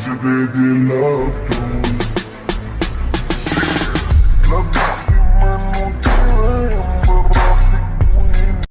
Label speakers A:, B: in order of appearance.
A: Music vais des love